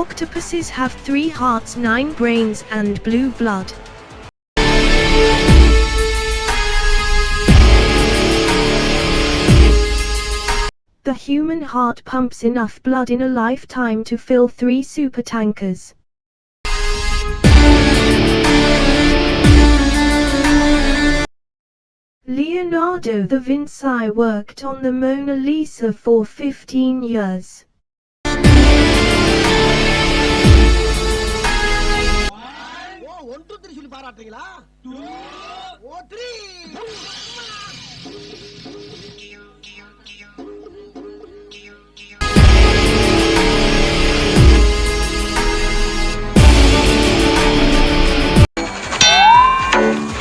Octopuses have three hearts, nine brains, and blue blood. The human heart pumps enough blood in a lifetime to fill three supertankers. Leonardo da Vinci worked on the Mona Lisa for 15 years. பாராட்டுறீங்களா? ஓ three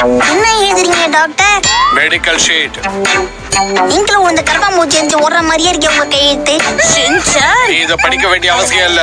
என்ன எழுதுறீங்க doctor medical sheet நீங்களும் இந்த கரப்பாம்பூச்சி எரிஞ்சு ஓடுற மாதிரியே இருக்கே உங்க கையெழுத்து. செஞ்சா நீ இதை படிக்க வேண்டிய அவசியம் இல்ல.